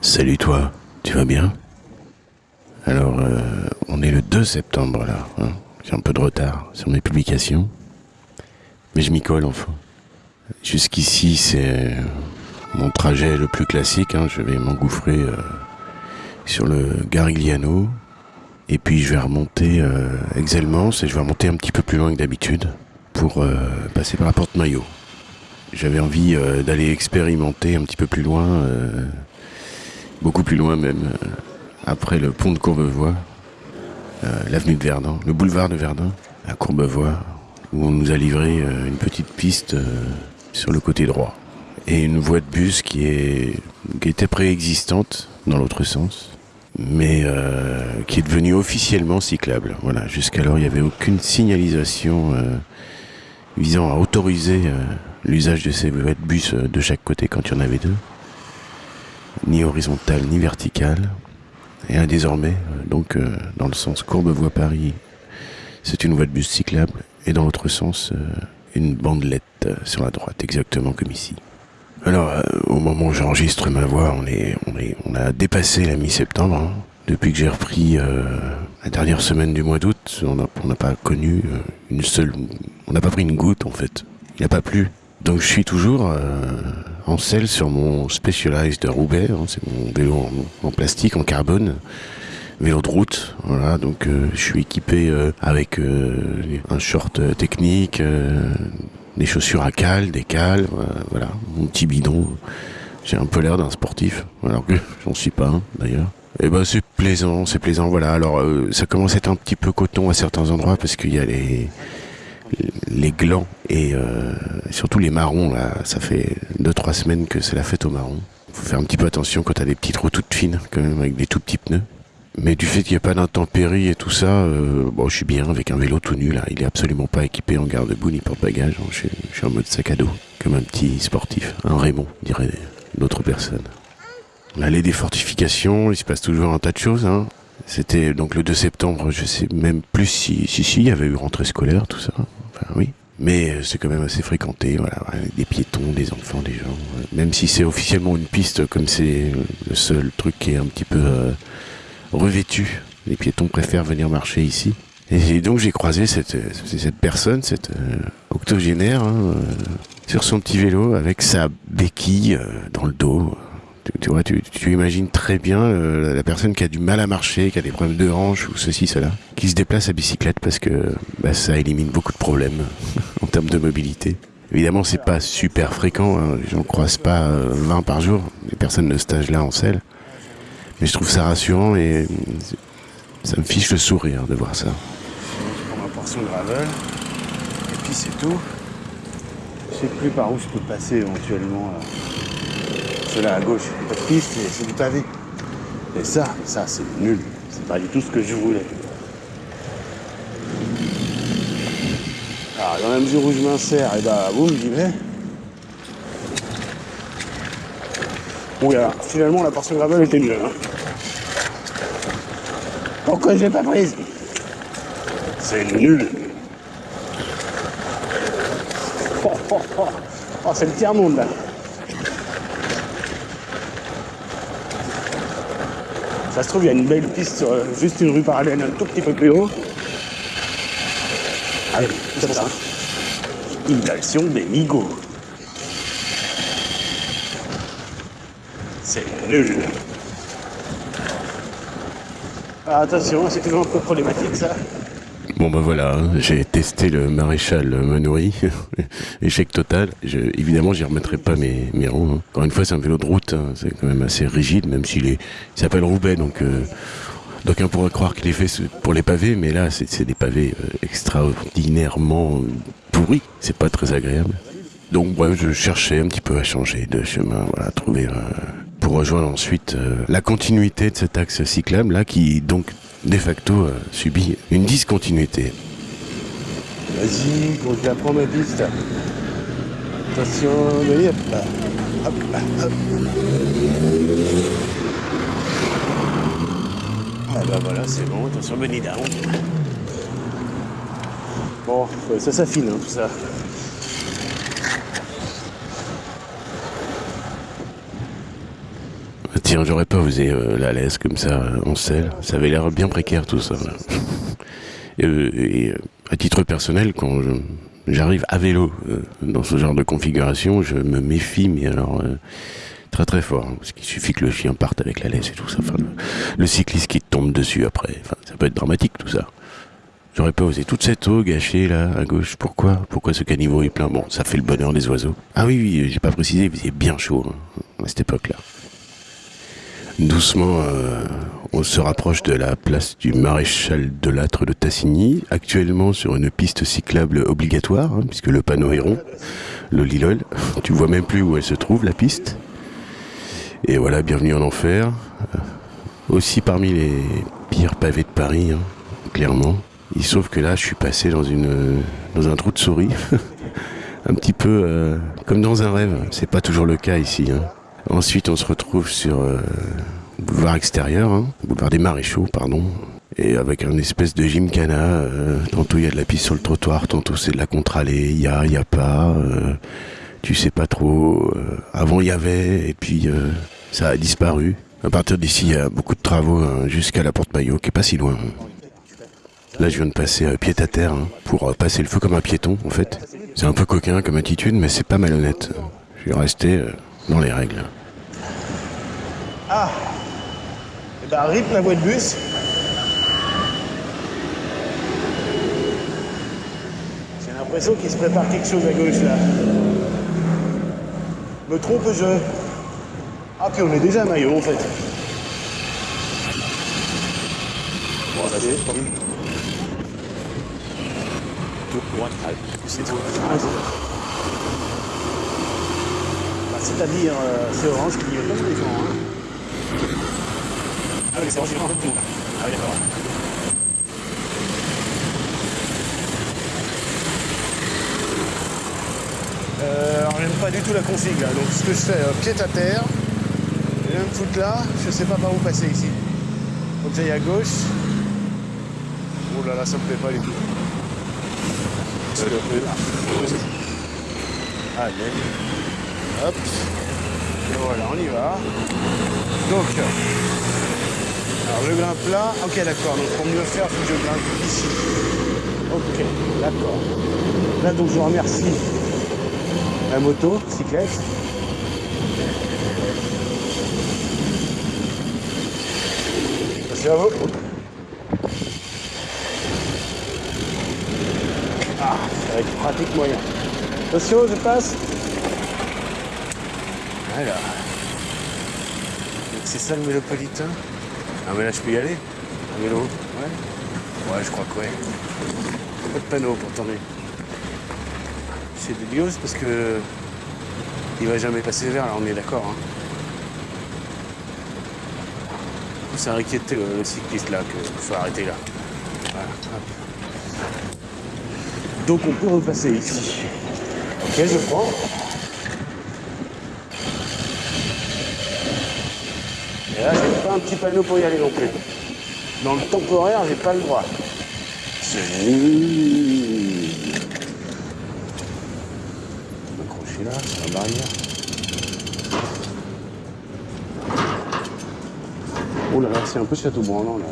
Salut toi, tu vas bien? Alors, euh, on est le 2 septembre là. hein. J'ai un peu de retard sur mes publications. Mais je m'y colle enfin. Jusqu'ici, c'est mon trajet le plus classique. hein. Je vais m'engouffrer euh, sur le Garigliano. Et puis je vais remonter euh, et je vais remonter un petit peu plus loin que d'habitude pour euh, passer par la porte Maillot. J'avais envie euh, d'aller expérimenter un petit peu plus loin, euh, beaucoup plus loin même, euh, après le pont de Courbevoie, euh, l'avenue de Verdun, le boulevard de Verdun, à Courbevoie, où on nous a livré euh, une petite piste sur le côté droit. Et une voie de bus qui, était préexistante dans l'autre sens, mais qui est devenue officiellement cyclable. Voilà, jusqu'alors il n'y avait aucune signalisation visant à autoriser l'usage de ces voies de bus de chaque côté quand il y en avait deux, ni horizontale ni verticale. Et désormais, euh, donc euh, dans le sens Courbevoie-Paris, c'est une voie de bus cyclable, et dans l'autre sens, euh, une bandelette sur la droite, exactement comme ici. Alors, au moment où j'enregistre ma voix, on, est, on, est, on a dépassé la mi-septembre. hein. Depuis que j'ai repris la dernière semaine du mois d'août, on n'a pas connu une seule... On n'a pas pris une goutte, en fait. Il n'a pas plu. Donc je suis toujours euh, en selle sur mon Specialized Roubaix. hein. C'est mon vélo en, plastique, en carbone. Vélo de route, voilà, donc euh, je suis équipé euh, avec un short technique, des chaussures à cale, des cales, voilà, mon petit bidon. J'ai un peu l'air d'un sportif, alors que j'en suis pas d'ailleurs. Et ben c'est plaisant, c'est plaisant, voilà. Alors ça commence à être un petit peu coton à certains endroits parce qu'il y a les les glands et euh, surtout les marrons là. Ça fait deux trois semaines que c'est la fête aux marrons. Faut faire un petit peu attention quand t'as des petites roues toutes fines, quand même avec des tout petits pneus. Mais du fait qu'il n'y a pas d'intempéries et tout ça, euh, bon, je suis bien avec un vélo tout nu là. Il est absolument pas équipé en garde-boue ni porte-bagages. Suis- je suis en mode sac à dos, comme un petit sportif, un Raymond, dirait d'autres personnes. L'allée des fortifications, il se passe toujours un tas de choses. Hein. C'était donc le 2 septembre, je sais même plus si, si, si, il y avait eu rentrée scolaire, tout ça. Enfin, oui. Mais euh, c'est quand même assez fréquenté, voilà, avec des piétons, des enfants, des gens. euh, Même si c'est officiellement une piste, comme c'est le seul truc qui est un petit peu euh, revêtu, les piétons préfèrent venir marcher ici. Et donc j'ai croisé cette, cette personne, cette octogénaire, hein, sur son petit vélo, avec sa béquille dans le dos. Tu, vois, tu, imagines très bien euh, la personne qui a du mal à marcher, qui a des problèmes de hanche ou ceci, cela, qui se déplace à bicyclette parce que bah, ça élimine beaucoup de problèmes en termes de mobilité. Évidemment, c'est pas super fréquent, hein, les gens ne croisent pas euh, 20 par jour, les personnes de cet âge-là en selle. Mais je trouve ça rassurant et euh, ça me fiche le sourire de voir ça. Je prends ma portion gravel. Et puis c'est tout. Je sais plus par où je peux passer éventuellement. Cela à gauche, pas de piste, c'est du pavé. Et ça, ça c'est nul. C'est pas du tout ce que je voulais. Alors dans la mesure où je m'insère, et bah boum, j'y vais. Oui alors, finalement la portion gravel était mieux. Hein. Pourquoi je l'ai pas prise? C'est nul. Oh, oh, oh. Oh, c'est le tiers-monde là. Ça se trouve, il y a une belle piste sur euh, juste une rue parallèle un tout petit peu plus haut. Allez, c'est ça. Inhalation des migots. C'est nul. Ah, attention, c'est toujours un peu problématique ça. Bon ben voilà, hein, j'ai testé le maréchal Manoury, échec total. Je, évidemment, j'y remettrai pas mes, mes roues. hein. Encore une fois, c'est un vélo de route, hein, c'est quand même assez rigide, même s'il il s'appelle Roubaix, donc euh, d'aucuns pourraient croire qu'il est fait pour les pavés, mais là, c'est c'est des pavés euh, extraordinairement euh, pourris. C'est pas très agréable. Donc bref, je cherchais un petit peu à changer de chemin, voilà, trouver euh, pour rejoindre ensuite euh, la continuité de cet axe cyclable là qui donc de facto euh, subit une discontinuité. Vas-y, faut que j'apprends ma piste. Attention, allez, hop. Hop hop. Ah bah voilà, c'est bon, attention, bunny down. Bon, ouais, ça s'affine, hein, tout ça. Tiens, j'aurais pas osé euh, la laisse comme ça en selle. Ça avait l'air bien précaire tout ça. Et, euh, euh, à titre personnel, quand j'arrive à vélo dans ce genre de configuration, je me méfie, mais alors très très fort. hein, parce qu'il suffit que le chien parte avec la laisse et tout ça. Le, cycliste qui tombe dessus après. Ça peut être dramatique tout ça. J'aurais pas osé toute cette eau gâchée là à gauche. Pourquoi? Pourquoi ce caniveau est plein? Bon, ça fait le bonheur des oiseaux. Ah oui, oui, j'ai pas précisé, il faisait bien chaud hein, à cette époque-là. Doucement, euh, on se rapproche de la place du maréchal de Lattre de Tassigny, actuellement sur une piste cyclable obligatoire, hein, puisque le panneau est rond, le Lilol. Tu vois même plus où elle se trouve, la piste. Et voilà, bienvenue en enfer. Euh, Aussi parmi les pires pavés de Paris, hein, clairement. Il trouve que là, je suis passé dans un trou de souris. un petit peu euh, comme dans un rêve. C'est pas toujours le cas ici. hein. Ensuite, on se retrouve sur euh, boulevard extérieur, hein, boulevard des Maréchaux, pardon. Et avec un espèce de gymkhana, euh, tantôt il y a de la piste sur le trottoir, tantôt c'est de la contre-allée, il y a, il y a pas, euh, tu sais pas trop. euh, avant il y avait, et puis ça a disparu. À partir d'ici, il y a beaucoup de travaux hein, jusqu'à la porte Maillot, qui est pas si loin. Là, je viens de passer euh, pied à terre hein, pour passer le feu comme un piéton, en fait. C'est un peu coquin comme attitude, mais c'est pas malhonnête. Je vais rester dans les règles. Ah Eh ben, rip la voie de bus. J'ai l'impression qu'il se prépare quelque chose à gauche là. Me trompe-je Ah, puis on est déjà à maillot en fait. Bon, mieux. C'est tout. Bah, C'est-à-dire, euh, c'est orange qui clignote comme les gens. Hein. Ah oui, c'est orange qui clignote tout. Ah d'accord. Euh, alors, j'aime pas du tout la config là. Donc, ce que je fais, euh, pied à terre. Je vais me là. Je sais pas par où passer ici. Faut j'aille à gauche. Oh là là, ça me plaît pas du tout. Allez. Hop. Et voilà, on y va. Donc, alors le grimpe là. Ok, d'accord. Donc pour mieux faire, il faut que je grimpe ici. Ok, d'accord. Là, donc je remercie la moto, cyclette. Merci à vous. Ah, être pratique moyen. Attention, je passe. Donc c'est ça le mélopolitain? Ah mais là je peux y aller Un vélo Ouais Ouais je crois que ouais. Pas de panneau pour tourner. C'est dégueulasse parce que il va jamais passer vers là, on est d'accord. Hein. C'est inquiété le, le cycliste là qu'il faut arrêter là. Voilà. hop. Donc on peut repasser ici. Ok, je prends. Et là, j'ai pas un petit panneau pour y aller non plus. Dans le temporaire, j'ai pas le droit. C'est. M'accrocher là, sur la barrière. Oh là là, c'est un peu château-branlant là.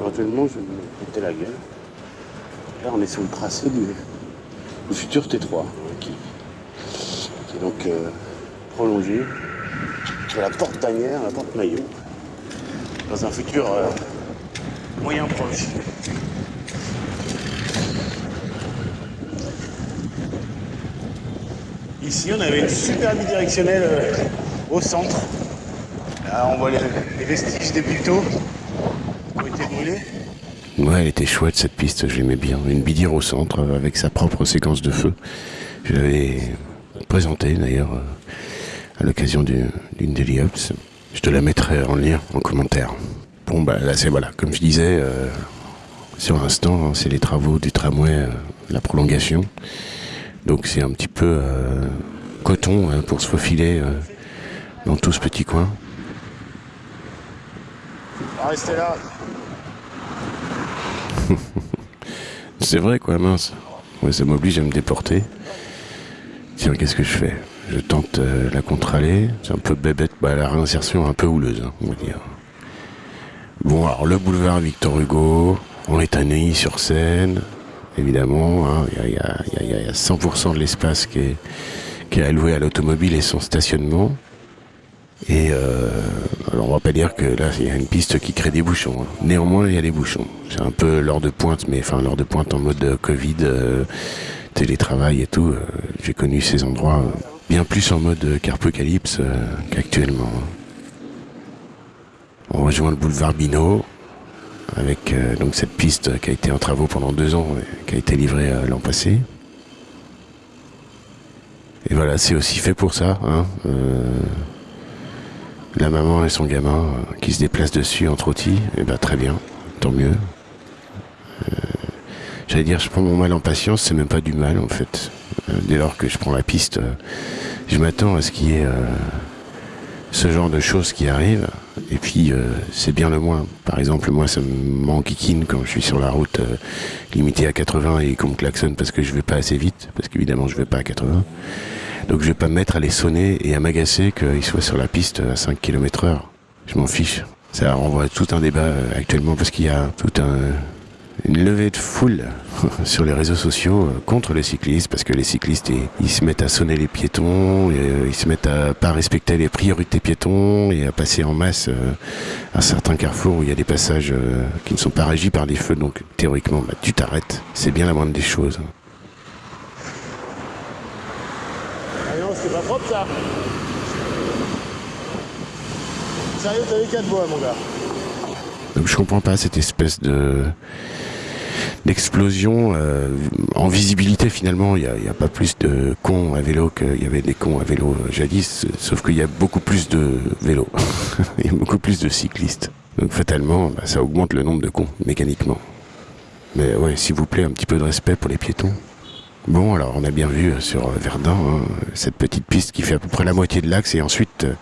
Éventuellement, je vais me péter la gueule. Là, on est sur le tracé du, du futur T3, hein, qui, qui est donc euh, prolongé de la porte tanière à la porte maillot, dans un futur euh, moyen proche. Ici, on avait une super bidirectionnelle euh, au centre. Là, on voit les, vestiges des buteaux qui ont été brûlés. Ouais, elle était chouette cette piste, je l'aimais bien. Une bidière au centre euh, avec sa propre séquence de feu. Je l'avais présentée d'ailleurs à l'occasion du- d'une Daily Ups. Je te la mettrai en lien, en commentaire. Bon, bah là, c'est voilà, comme je disais, euh, sur l'instant, c'est les travaux du tramway, euh, la prolongation. Donc c'est un petit peu euh, coton hein, pour se faufiler dans tout ce petit coin. On va rester là. C'est vrai quoi, mince. Ouais, ça m'oblige à me déporter. Tiens, qu'est-ce que je fais? Je tente euh, la contre-allée. C'est un peu bébête, bah, la réinsertion un peu houleuse, hein, on va dire. Bon, alors le boulevard Victor Hugo, on est à Neuilly-sur-Seine, évidemment. hein. Il y, a, il y a- il y a 100% de l'espace qui est, alloué à l'automobile et son stationnement. Et euh, alors on va pas dire que là il y a une piste qui crée des bouchons. hein. Néanmoins il y a des bouchons. C'est un peu l'heure de pointe, mais enfin l'heure de pointe en mode euh, Covid, télétravail et tout. J'ai connu ces endroits bien plus en mode euh, carpocalypse euh, qu'actuellement. On rejoint le boulevard Binot avec euh, donc cette piste qui a été en travaux pendant deux ans, et qui a été livrée l'an passé. Et voilà, c'est aussi fait pour ça. Hein. la maman et son gamin qui se déplacent dessus en trottis, et ben très bien, tant mieux. J'allais dire, je prends mon mal en patience, c'est même pas du mal en fait. Euh, dès lors que je prends la piste, euh, je m'attends à ce qu'il y ait euh, ce genre de choses qui arrivent. Et puis, c'est bien le moins. Par exemple, moi, ça m'enquiquine quand je suis sur la route limitée à 80 et qu'on me klaxonne parce que je vais pas assez vite, parce qu'évidemment, je vais pas à 80. Donc je vais pas me mettre à les sonner et à m'agacer qu'ils soient sur la piste à 5 km heure. Je m'en fiche. Ça renvoie tout un débat actuellement parce qu'il y a tout un une levée de foule sur les réseaux sociaux euh, contre les cyclistes parce que les cyclistes ils, ils se mettent à sonner les piétons, et, euh, ils se mettent à pas respecter les priorités piétons et à passer en masse euh, à certains carrefours où il y a des passages qui ne sont pas régis par des feux donc théoriquement bah, tu t'arrêtes. C'est bien la moindre des choses. Ah non, c'est pas propre ça. Sérieux, t'as les quatre bois, mon gars. Donc je comprends pas cette espèce de d'explosion euh, en visibilité finalement il n'y a, a pas plus de cons à vélo qu'il y avait des cons à vélo jadis sauf qu'il y a beaucoup plus de vélos. Il y a beaucoup plus de cyclistes. Donc fatalement bah, ça augmente le nombre de cons mécaniquement. Mais ouais s'il vous plaît un petit peu de respect pour les piétons. Bon, alors on a bien vu euh, sur euh, Verdun hein, cette petite piste qui fait à peu près la moitié de l'axe et ensuite euh,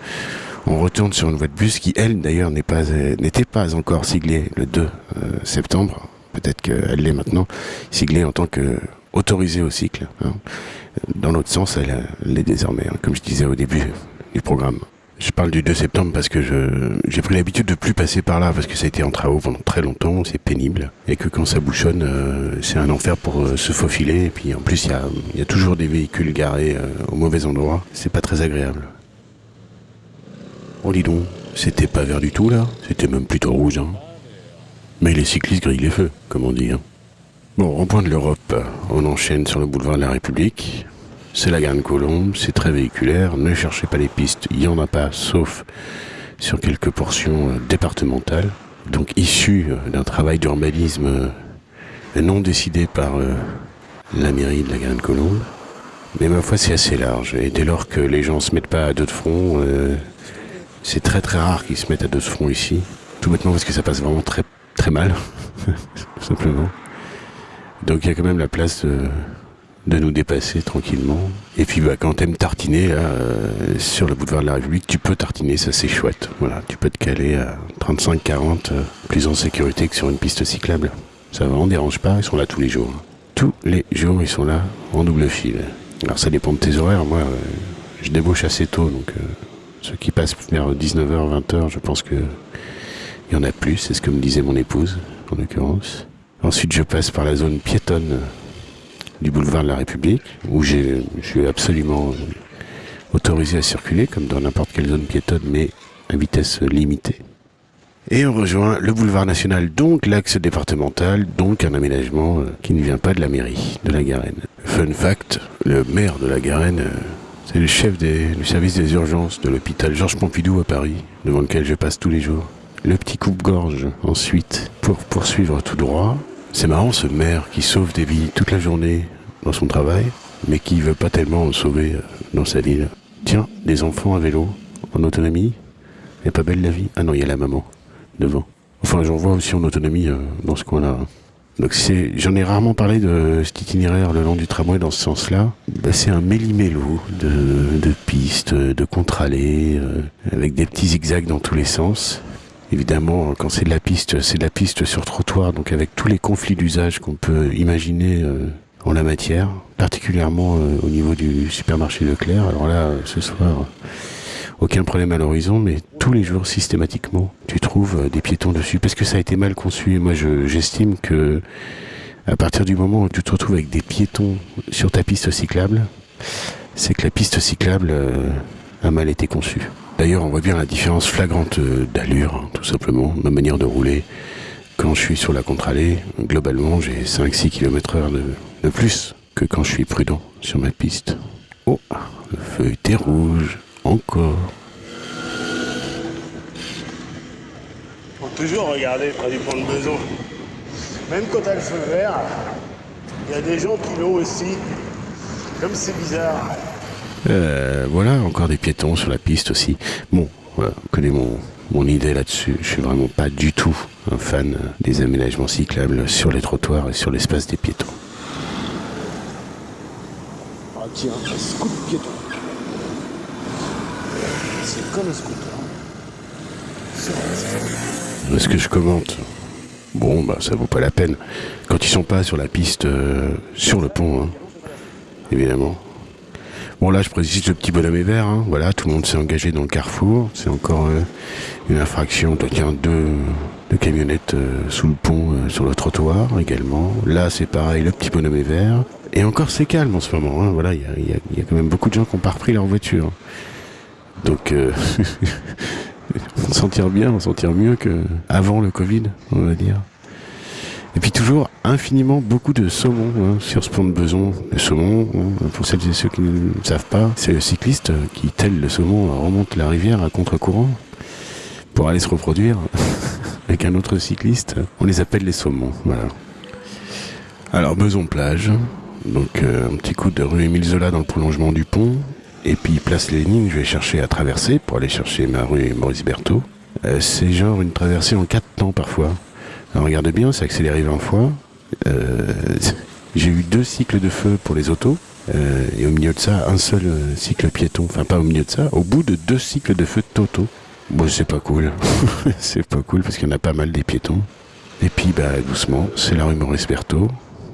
on retourne sur une voie de bus qui, elle, d'ailleurs, n'est pas n'était pas encore siglée le 2 euh, septembre. Peut-être qu'elle l'est maintenant, siglée en tant que autorisée au cycle. hein. Dans l'autre sens, elle, l'est désormais, hein, comme je disais au début du programme. Je parle du 2 septembre parce que j'ai pris l'habitude de plus passer par là parce que ça a été en travaux pendant très longtemps, c'est pénible et que quand ça bouchonne, euh, c'est un enfer pour euh, se faufiler et puis en plus il y a, il y a toujours des véhicules garés euh, au mauvais endroit, c'est pas très agréable. Oh dis donc, c'était pas vert du tout là, c'était même plutôt rouge. Hein. Mais les cyclistes grillent les feux, comme on dit. Hein. Bon, rond-point de l'Europe, on enchaîne sur le boulevard de la République. C'est la Garenne Colombe, c'est très véhiculaire, ne cherchez pas les pistes, il n'y en a pas, sauf sur quelques portions euh, départementales, donc issues euh, d'un travail d'urbanisme euh, non décidé par la mairie de la Garenne Colombe. Mais ma foi, c'est assez large, et dès lors que les gens se mettent pas à deux de front, c'est très très rare qu'ils se mettent à deux de front ici, tout bêtement parce que ça passe vraiment très très mal, tout simplement. Donc il y a quand même la place de, de nous dépasser tranquillement. Et puis bah, quand t'aimes tartiner euh, sur le boulevard de la République, tu peux tartiner, ça c'est chouette. Voilà, tu peux te caler à 35-40, euh, plus en sécurité que sur une piste cyclable. Ça vraiment dérange pas, ils sont là tous les jours. Tous les jours, ils sont là en double fil. Alors ça dépend de tes horaires. Moi, euh, je débauche assez tôt, donc euh, ceux qui passent vers 19h, 20h, je pense que il y en a plus. C'est ce que me disait mon épouse, en l'occurrence. Ensuite, je passe par la zone piétonne du boulevard de la République, où je suis absolument autorisé à circuler, comme dans n'importe quelle zone piétonne, mais à vitesse limitée. Et on rejoint le boulevard national, donc l'axe départemental, donc un aménagement euh, qui ne vient pas de la mairie de la Garenne. Fun fact, le maire de la Garenne, euh, c'est le chef du service des urgences de l'hôpital Georges Pompidou à Paris, devant lequel je passe tous les jours. Le petit coupe-gorge ensuite pour poursuivre tout droit. C'est marrant ce maire qui sauve des vies toute la journée dans son travail, mais qui veut pas tellement en sauver euh, dans sa ville. Tiens, des enfants à vélo, en autonomie, elle pas belle la vie? Ah non, il y a la maman devant. Enfin, j'en vois aussi en autonomie euh, dans ce coin-là. Donc c'est, j'en ai rarement parlé de cet itinéraire le long du tramway dans ce sens-là. Bah, c'est un méli-mélo de, pistes, de contre-allées, euh, avec des petits zigzags dans tous les sens. Évidemment, quand c'est de la piste, c'est de la piste sur trottoir, donc avec tous les conflits d'usage qu'on peut imaginer euh, en la matière, particulièrement euh, au niveau du supermarché Leclerc. Alors là, euh, ce soir, aucun problème à l'horizon, mais tous les jours, systématiquement, tu trouves euh, des piétons dessus, parce que ça a été mal conçu. Et moi, je- j'estime que à partir du moment où tu te retrouves avec des piétons sur ta piste cyclable, c'est que la piste cyclable euh, a mal été conçue. D'ailleurs, on voit bien la différence flagrante euh, d'allure, hein, tout simplement, ma manière de rouler. Quand je suis sur la contre-allée, globalement, j'ai 5-6 km heure de, plus que quand je suis prudent sur ma piste. Oh, le feu était rouge, encore. Faut toujours regarder près du pont de Beson. Même quand t'as le feu vert, il y a des gens qui l'ont aussi. Comme c'est bizarre. Euh, voilà, encore des piétons sur la piste aussi. Bon, voilà, vous connaissez mon, mon idée là-dessus. Je suis vraiment pas du tout un fan des aménagements cyclables sur les trottoirs et sur l'espace des piétons. Ah tiens, un scoot piéton. C'est comme un scooter. Piste. Est-ce que je commente Bon, bah ça vaut pas la peine. Quand ils sont pas sur la piste, euh, sur le pont, hein, évidemment. Bon là, je précise le petit bonhomme est vert. hein. Voilà, tout le monde s'est engagé dans le carrefour. C'est encore euh, une infraction. A deux, deux camionnettes euh, sous le pont, euh, sur le trottoir également. Là, c'est pareil, le petit bonhomme est vert. Et encore, c'est calme en ce moment. hein. Voilà, il y a, quand même beaucoup de gens qui ont pas repris leur voiture. Donc, on s'en tire bien, on s'en tire mieux que avant le Covid, on va dire. Et puis toujours infiniment beaucoup de saumon hein, sur ce pont de Beson. Le saumon, hein, pour celles et ceux qui ne savent pas, c'est le cycliste qui, tel le saumon, remonte la rivière à contre-courant pour aller se reproduire avec un autre cycliste. On les appelle les saumons. Alors Beson plage, donc euh, un petit coup de rue Émile Zola dans le prolongement du pont, et puis place Lénine, je vais chercher à traverser pour aller chercher ma rue Maurice Berthaud. Euh, c'est genre une traversée en quatre temps parfois. Alors regarde bien, c'est accéléré 20 fois. Euh, j'ai eu deux cycles de feu pour les autos. euh, et au milieu de ça, un seul euh, cycle piéton. Enfin, pas au milieu de ça, au bout de deux cycles de feu totaux. Bon, c'est pas cool. c'est pas cool parce qu'il y en a pas mal des piétons. Et puis, bah, doucement, c'est la rue Maurice Berthaud.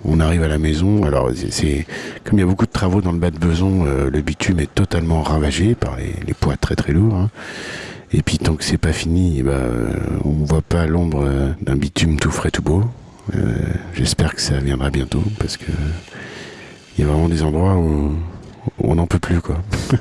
On arrive à la maison. Alors, c'est- comme il y a beaucoup de travaux dans le bas de Beson, le bitume est totalement ravagé par les, les poids très très lourds. hein. Et puis tant que c'est pas fini, eh ben, euh, on voit pas l'ombre euh, d'un bitume tout frais tout beau. Euh, J'espère que ça viendra bientôt parce que il y a vraiment des endroits où, on n'en peut plus quoi.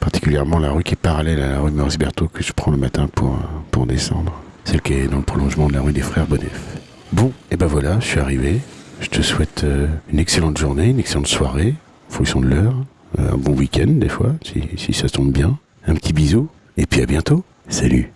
Particulièrement la rue qui est parallèle à la rue Maurice Berthaud que je prends le matin pour, pour descendre. Celle qui est dans le prolongement de la rue des Frères Bonnef. Bon, et ben voilà, je suis arrivé. Je te souhaite une excellente journée, une excellente soirée, en fonction de l'heure. Un bon week-end des fois, si, si ça tombe bien. Un petit bisou, et puis à bientôt. Salut